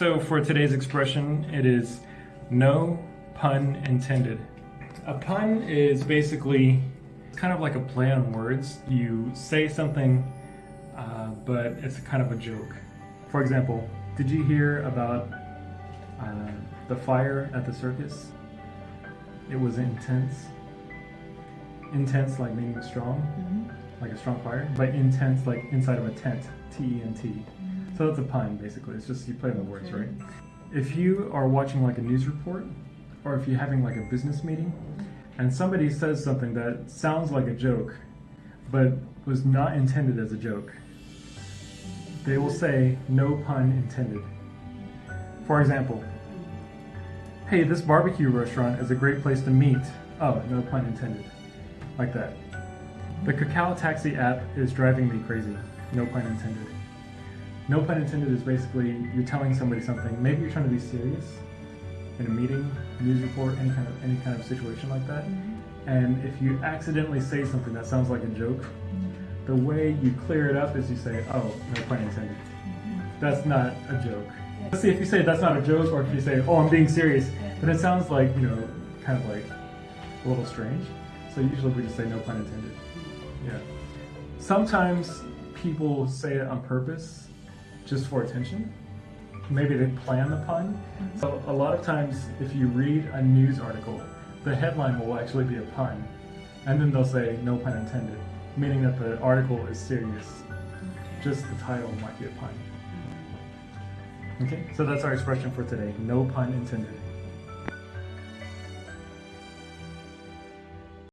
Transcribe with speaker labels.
Speaker 1: So for today's expression, it is no pun intended. A pun is basically kind of like a play on words. You say something, uh, but it's kind of a joke. For example, did you hear about uh, the fire at the circus? It was intense. Intense, like meaning strong, like a strong fire, but intense, like inside of a tent. T E N T. So that's a pun, basically. It's just you play on the words, right? If you are watching like a news report, or if you're having like a business meeting, and somebody says something that sounds like a joke, but was not intended as a joke, they will say no pun intended. For example, hey, this barbecue restaurant is a great place to meet. Oh, no pun intended. Like that. The Kakao Taxi app is driving me crazy. No pun intended. No pun intended is basically you're telling somebody something. Maybe you're trying to be serious in a meeting, news report, any kind of any kind of situation like that. Mm-hmm. And if you accidentally say something that sounds like a joke, mm-hmm. the way you clear it up is you say, "Oh, no pun intended." Mm-hmm. That's not a joke. Let's see if you say that's not a joke, or if you say, "Oh, I'm being serious," then it sounds like you know, kind of like a little strange. So usually we just say no pun intended. Yeah. Sometimes people say it on purpose, just for attention. Maybe they plan the pun. Mm-hmm. So a lot of times, if you read a news article, the headline will actually be a pun, and then they'll say no pun intended, meaning that the article is serious. Just the title might be a pun. Okay, so that's our expression for today. No pun intended.